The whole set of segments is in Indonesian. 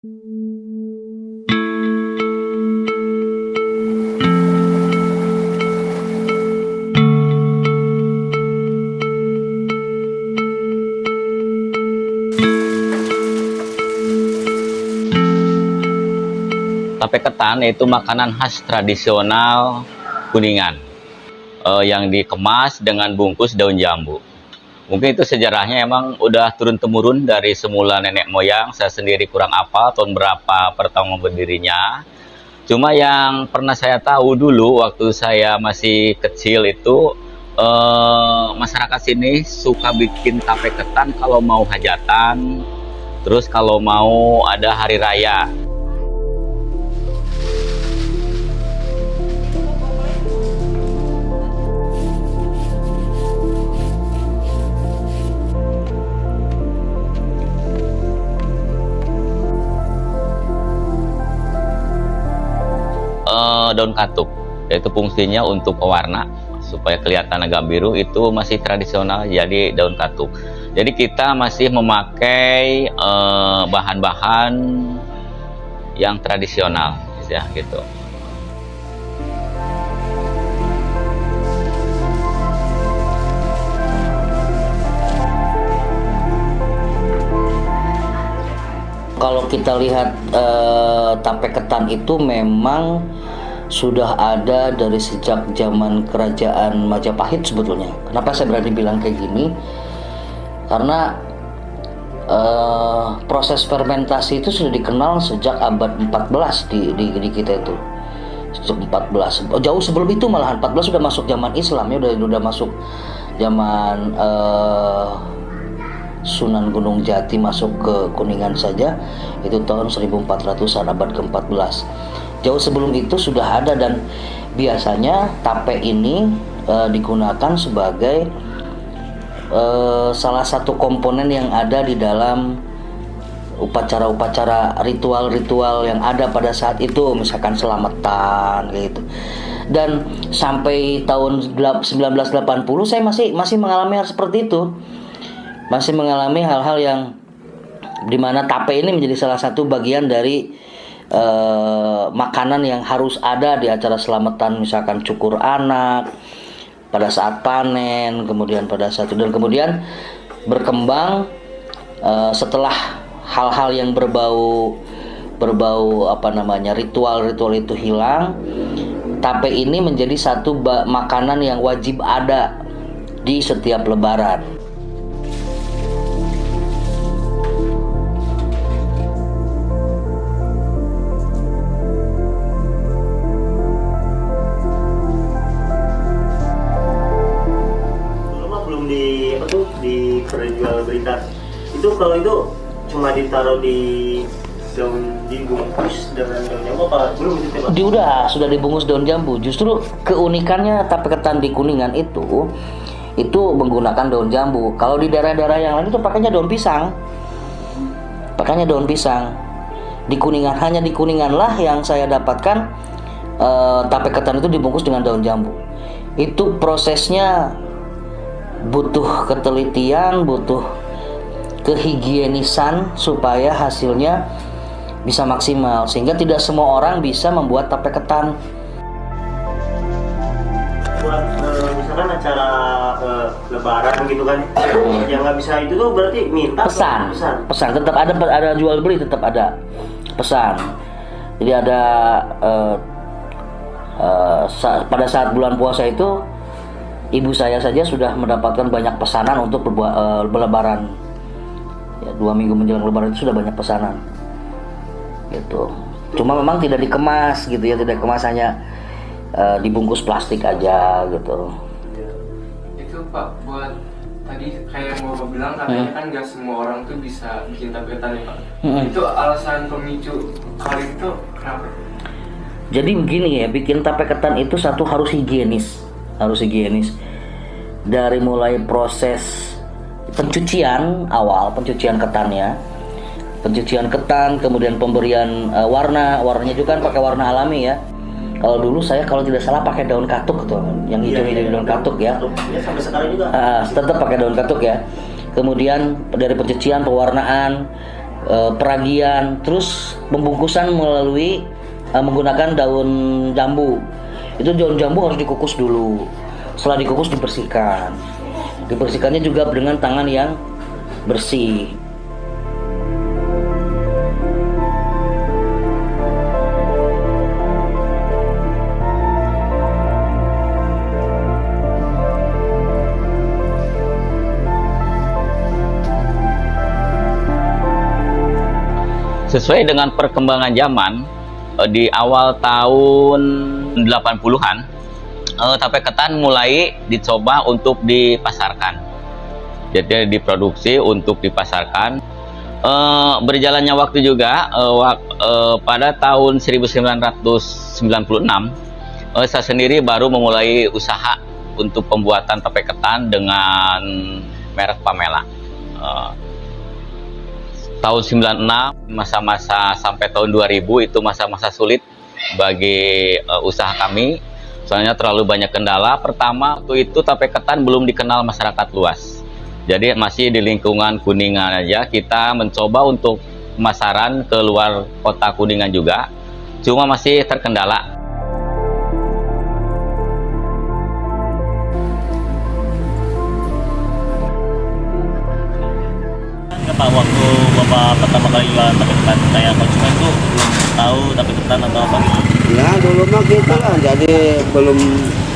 Tape ketan itu makanan khas tradisional Kuningan uh, yang dikemas dengan bungkus daun jambu. Mungkin itu sejarahnya emang udah turun temurun dari semula nenek moyang. Saya sendiri kurang apa tahun berapa pertama berdirinya. Cuma yang pernah saya tahu dulu waktu saya masih kecil itu uh, masyarakat sini suka bikin tape ketan kalau mau hajatan, terus kalau mau ada hari raya. Daun katuk yaitu fungsinya untuk pewarna supaya kelihatan agak biru itu masih tradisional jadi daun katuk. Jadi kita masih memakai eh, bahan-bahan uh, yang tradisional ya gitu. Kalau kita lihat uh, tape ketan itu memang sudah ada dari sejak zaman kerajaan Majapahit sebetulnya. Kenapa saya berani bilang kayak gini? Karena uh, proses fermentasi itu sudah dikenal sejak abad 14 di, di, di kita itu. Sejak 14. Oh, jauh sebelum itu malahan 14 sudah masuk zaman Islam ya, udah udah masuk zaman uh, Sunan Gunung Jati masuk ke Kuningan saja itu tahun 1400-an abad ke-14. Jauh sebelum itu sudah ada dan biasanya tape ini e, digunakan sebagai e, salah satu komponen yang ada di dalam upacara-upacara ritual-ritual yang ada pada saat itu misalkan selamatan gitu. Dan sampai tahun 1980 saya masih masih mengalami hal seperti itu. Masih mengalami hal-hal yang di mana tape ini menjadi salah satu bagian dari uh, makanan yang harus ada di acara selamatan misalkan cukur anak pada saat panen kemudian pada saat itu dan kemudian berkembang uh, setelah hal-hal yang berbau berbau apa namanya ritual-ritual itu hilang tape ini menjadi satu makanan yang wajib ada di setiap lebaran itu kalau itu cuma ditaruh di daun dibungkus dengan daun jambu apa belum itu pak? Di udah sudah dibungkus daun jambu. Justru keunikannya tape ketan di kuningan itu itu menggunakan daun jambu. Kalau di daerah-daerah yang lain itu pakainya daun pisang. Pakainya daun pisang. Di kuningan hanya di kuningan lah yang saya dapatkan uh, tape ketan itu dibungkus dengan daun jambu. Itu prosesnya butuh ketelitian, butuh kehigienisan supaya hasilnya bisa maksimal sehingga tidak semua orang bisa membuat tape ketan. Buat uh, misalkan acara uh, lebaran gitu kan, hmm. yang nggak bisa itu tuh berarti minta pesan, pesan, pesan tetap ada ada jual beli tetap ada pesan. Jadi ada uh, uh, sa pada saat bulan puasa itu ibu saya saja sudah mendapatkan banyak pesanan untuk berlebaran dua minggu menjelang lebaran itu sudah banyak pesanan. Gitu. Cuma memang tidak dikemas gitu ya tidak kemas hanya uh, dibungkus plastik aja gitu. Itu pak buat tadi kayak mau bilang katanya hmm. kan nggak semua orang tuh bisa bikin tapetan ya pak. Hmm. itu alasan pemicu kali itu kenapa? Jadi begini ya bikin tape ketan itu satu harus higienis harus higienis. Dari mulai proses pencucian awal pencucian ketannya pencucian ketan kemudian pemberian uh, warna. Warnanya juga kan pakai warna alami ya. Kalau dulu saya kalau tidak salah pakai daun katuk tuh yang hijau hijau iya, daun katuk ya, ya sampai sekarang juga. Uh, tetap pakai daun katuk ya. Kemudian dari pencucian pewarnaan eh, peragian, terus pembungkusan melalui eh, menggunakan daun jambu. Itu daun jambu harus dikukus dulu. Setelah dikukus dibersihkan. Dibersihkannya juga dengan tangan yang bersih. Sesuai dengan perkembangan zaman eh, di awal tahun 80-an eh, tape ketan mulai dicoba untuk dipasarkan. Jadi diproduksi untuk dipasarkan. Eh, berjalannya waktu juga eh, wak- eh, pada tahun 1996 eh, saya sendiri baru memulai usaha untuk pembuatan tape ketan dengan merek Pamela. Eh, tahun 96 masa-masa sampai tahun 2000 itu masa-masa sulit bagi eh, usaha kami soalnya terlalu banyak kendala pertama waktu itu tape ketan belum dikenal masyarakat luas. Jadi masih di lingkungan kuningan aja kita mencoba untuk pemasaran ke luar kota kuningan juga cuma masih terkendala. Pak waktu bapak pertama kali jualan tape ketan kayak konsumen tuh tahu tape ketan atau apa gitu. Ya dulu mah gitu lah, jadi belum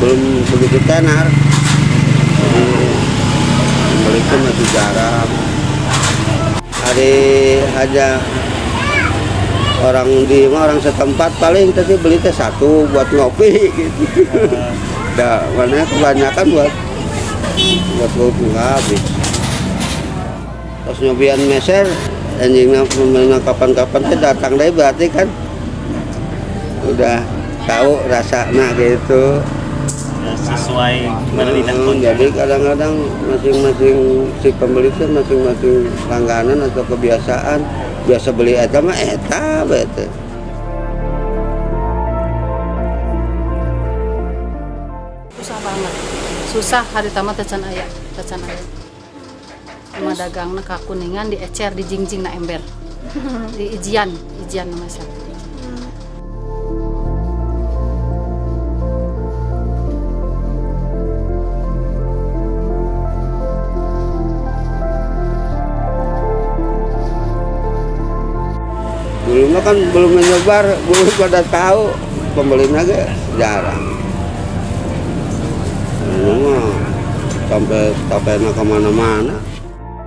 belum begitu tenar. Jadi beli itu masih jarang. Hari aja orang di orang setempat paling tadi beli teh satu buat ngopi gitu. Dah mana kebanyakan buat buat ngopi habis. Terus nyobian meser, anjingnya pemerintah kapan-kapan teh datang deh berarti kan. Udah tahu rasanya gitu. Ya, sesuai Hmm, konsumen. jadi kadang-kadang masing-masing si pembeli itu masing-masing langganan atau kebiasaan. Biasa beli eta mah eta bete. Susah banget. Susah hari tamat tecan ayah tecan ayah rumah dagang ka kuningan di ecer di jingjing na ember. Di ijian ijian nama saya. Dulu kan belum menyebar belum pada tahu pembelinya ge jarang. Ini mah sampai tapena ke mana-mana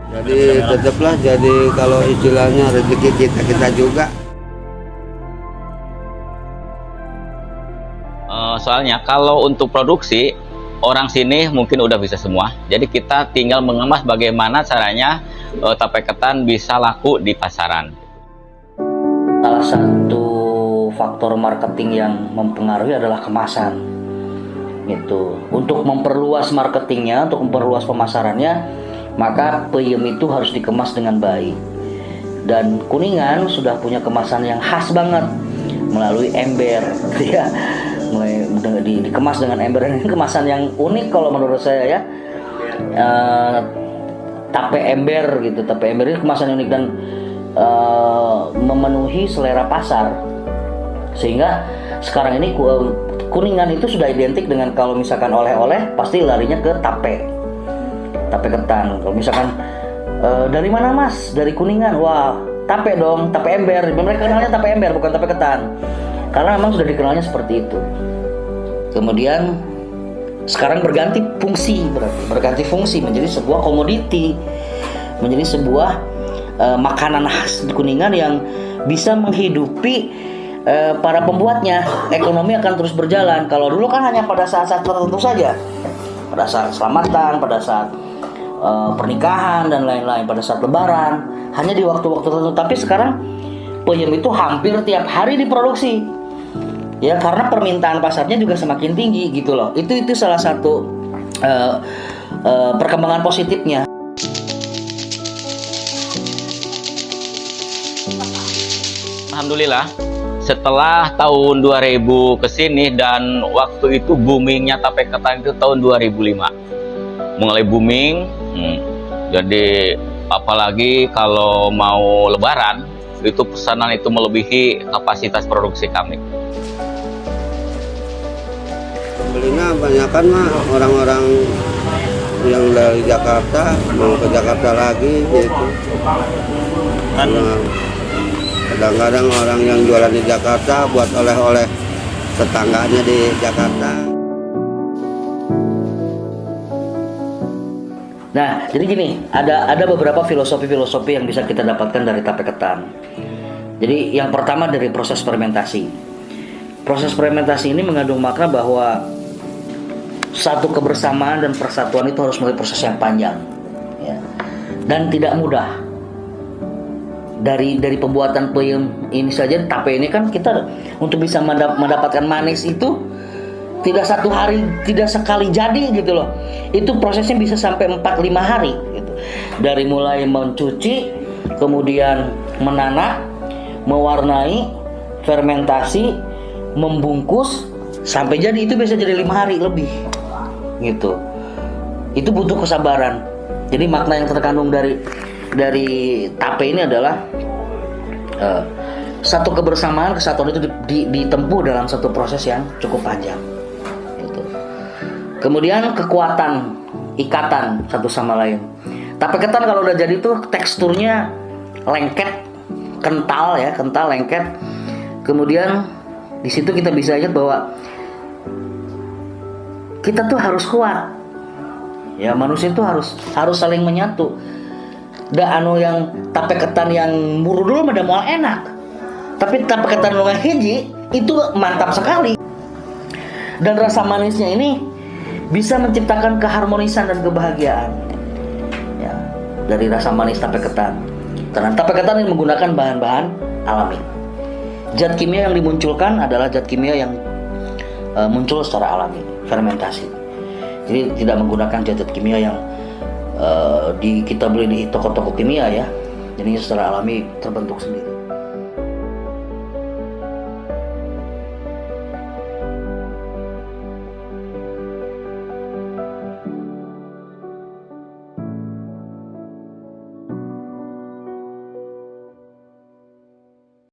jadi tetaplah jadi kalau istilahnya rezeki kita kita juga Eh, soalnya kalau untuk produksi orang sini mungkin udah bisa semua. Jadi kita tinggal mengemas bagaimana caranya eh, tape ketan bisa laku di pasaran. Salah satu faktor marketing yang mempengaruhi adalah kemasan. Gitu. Untuk memperluas marketingnya, untuk memperluas pemasarannya, maka peyem itu harus dikemas dengan baik. Dan Kuningan sudah punya kemasan yang khas banget melalui ember, ya. Mulai di- dikemas dengan ember ini kemasan yang unik kalau menurut saya ya. Eh, tape ember gitu tape ember ini kemasan unik dan eh, memenuhi selera pasar sehingga sekarang ini ku- kuningan itu sudah identik dengan kalau misalkan oleh-oleh pasti larinya ke tape tape ketan kalau misalkan eh, dari mana mas? Dari kuningan. Wah tape dong tape ember. Mereka kenalnya tape ember bukan tape ketan karena memang sudah dikenalnya seperti itu. Kemudian sekarang berganti fungsi berarti berganti fungsi menjadi sebuah komoditi menjadi sebuah eh, makanan khas di kuningan yang bisa menghidupi eh, para pembuatnya. Ekonomi akan terus berjalan. Kalau dulu kan hanya pada saat-saat tertentu saja. Pada saat selamatan pada saat eh, pernikahan dan lain-lain pada saat lebaran. Hanya di waktu-waktu tertentu. Tapi sekarang peyem itu hampir tiap hari diproduksi. Ya karena permintaan pasarnya juga semakin tinggi gitu loh. Itu itu salah satu eh, eh, perkembangan positifnya. Alhamdulillah setelah tahun 2000 ke sini dan waktu itu boomingnya tape ketan itu tahun 2005 mulai booming hmm, jadi apalagi kalau mau lebaran itu pesanan itu melebihi kapasitas produksi kami Belinya kebanyakan mah orang-orang yang dari Jakarta mau ke Jakarta lagi gitu. Nah, Kadang-kadang orang yang jualan di Jakarta buat oleh-oleh tetangganya di Jakarta. Nah, jadi gini, ada ada beberapa filosofi-filosofi yang bisa kita dapatkan dari tape ketan. Jadi yang pertama dari proses fermentasi. Proses fermentasi ini mengandung makna bahwa satu kebersamaan dan persatuan itu harus melalui proses yang panjang, ya. dan tidak mudah. Dari dari pembuatan peyem ini saja tape ini kan kita untuk bisa mendap- mendapatkan manis itu tidak satu hari tidak sekali jadi gitu loh itu prosesnya bisa sampai 4-5 hari gitu. dari mulai mencuci kemudian menanak mewarnai fermentasi membungkus sampai jadi itu bisa jadi lima hari lebih gitu itu butuh kesabaran jadi makna yang terkandung dari dari tape ini adalah eh, satu kebersamaan kesatuan itu di- di- ditempuh dalam satu proses yang cukup panjang. Kemudian kekuatan ikatan satu sama lain. Tape ketan kalau udah jadi tuh teksturnya lengket, kental ya, kental lengket. Kemudian di situ kita bisa lihat bahwa kita tuh harus kuat. Ya manusia itu harus harus saling menyatu. Da anu yang tape ketan yang muru dulu mah moal enak. Tapi tape ketan lu hiji itu mantap sekali dan rasa manisnya ini bisa menciptakan keharmonisan dan kebahagiaan. Ya dari rasa manis tape ketan. Karena tape ketan ini menggunakan bahan-bahan alami. Zat kimia yang dimunculkan adalah zat kimia yang eh, muncul secara alami fermentasi. Jadi tidak menggunakan zat-zat kimia yang eh, di kita beli di toko-toko kimia ya. Jadi secara alami terbentuk sendiri